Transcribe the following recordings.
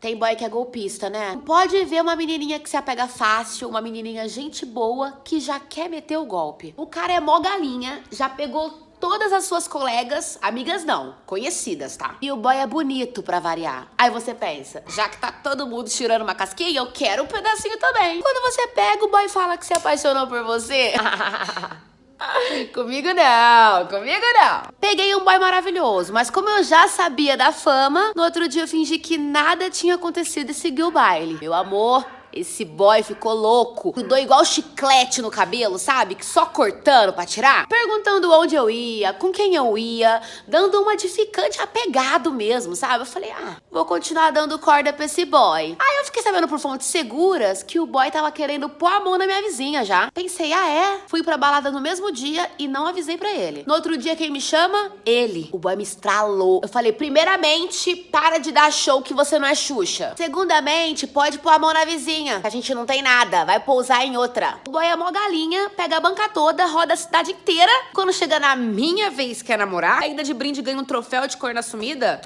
Tem boy que é golpista, né? Pode ver uma menininha que se apega fácil, uma menininha gente boa que já quer meter o golpe. O cara é mó galinha, já pegou todas as suas colegas, amigas não, conhecidas, tá? E o boy é bonito pra variar. Aí você pensa, já que tá todo mundo tirando uma casquinha, eu quero um pedacinho também. Quando você pega, o boy fala que se apaixonou por você. Comigo não, comigo não. Peguei um boy maravilhoso, mas como eu já sabia da fama, no outro dia eu fingi que nada tinha acontecido e segui o baile. Meu amor, esse boy ficou louco. Grudou igual chiclete no cabelo, sabe? Que só cortando pra tirar. Perguntando onde eu ia, com quem eu ia, dando uma de ficante apegado mesmo, sabe? Eu falei, ah, vou continuar dando corda pra esse boy. Aí eu fiquei sabendo por fontes seguras que o boy tava querendo pôr a mão na minha vizinha já. Pensei, ah é? Fui pra balada no mesmo dia e não avisei pra ele. No outro dia, quem me chama? Ele. O boy me estralou. Eu falei, primeiramente, para de dar show que você não é Xuxa. Segundamente, pode pôr a mão na vizinha a gente não tem nada, vai pousar em outra. O boy é mó galinha, pega a banca toda, roda a cidade inteira. Quando chega na minha vez que é namorar, ainda de brinde ganha um troféu de corna sumida.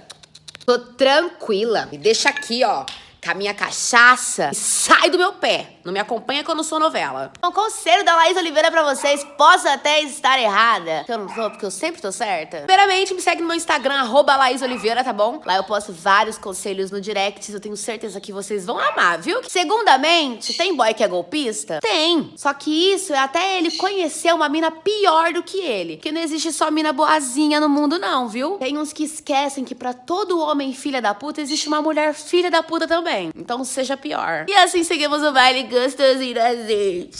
Tô tranquila. Me deixa aqui, ó com a minha cachaça e sai do meu pé. Não me acompanha quando sou novela. O conselho da Laís Oliveira pra vocês, posso até estar errada, que eu não sou, porque eu sempre tô certa. Primeiramente, me segue no meu Instagram, arroba Laís Oliveira, tá bom? Lá eu posto vários conselhos no direct, eu tenho certeza que vocês vão amar, viu? Segundamente, tem boy que é golpista? Tem. Só que isso é até ele conhecer uma mina pior do que ele. Porque não existe só mina boazinha no mundo não, viu? Tem uns que esquecem que pra todo homem filha da puta, existe uma mulher filha da puta também. Então seja pior. E assim seguimos o baile gostosinho da gente.